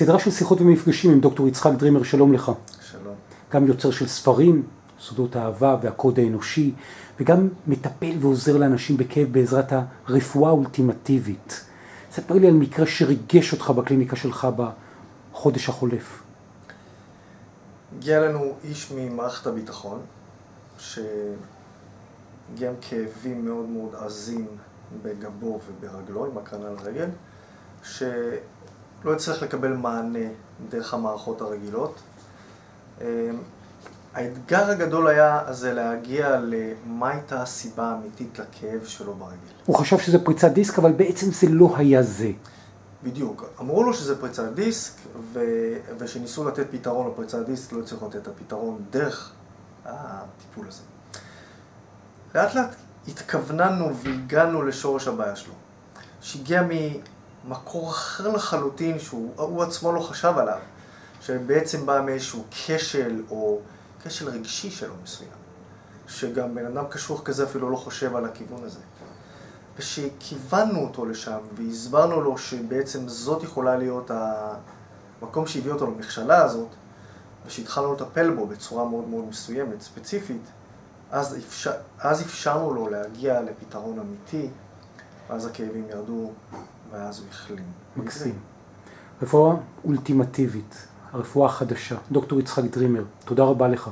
סדרה של שיחות ומפגשים עם דוקטור יצחק דרימר, שלום לך. שלום. גם יוצר של ספרים, סודות האהבה והקוד האנושי, וגם מטפל ועוזר לאנשים בכאב בעזרת הרפואה האולטימטיבית. ספר לי על מקרה שריגש אותך בקליניקה שלך בחודש החולף. הגיע לנו איש ממערכת הביטחון, שהגיע עם כאבים מאוד מאוד עזים בגבו וברגלו, עם הקרנה על הרגל, שלא הצליח לקבל מענה דרך המערכות הרגילות. האתגר הגדול היה זה להגיע למה הייתה הסיבה האמיתית לכאב שלו ברגל. הוא חשב שזה פריצת דיסק, אבל בעצם זה לא היה זה. בדיוק. אמרו לו שזה פריצת דיסק, ו... ושניסו לתת פתרון לפריצת דיסק, לא הצליחו לתת את הפתרון דרך הטיפול הזה. לאט לאט התכווננו והגענו לשורש הבעיה שלו, שהגיע ממקור אחר לחלוטין, שהוא עצמו לא חשב עליו, שבעצם בא מאיזשהו כשל או כשל רגשי שלו מסוים, שגם בן אדם קשוח כזה אפילו לא חושב על הכיוון הזה. ושכיוונו אותו לשם והסברנו לו שבעצם זאת יכולה להיות המקום שהביא אותו למכשלה הזאת, ושהתחלנו לטפל בו בצורה מאוד מאוד מסוימת, ספציפית, אז, אפשר, אז אפשרנו לו להגיע לפתרון אמיתי, ואז הכאבים ירדו, ואז הוא החלים. מקסים. רפואה אולטימטיבית, הרפואה החדשה, דוקטור יצחק דרימר, תודה רבה לך.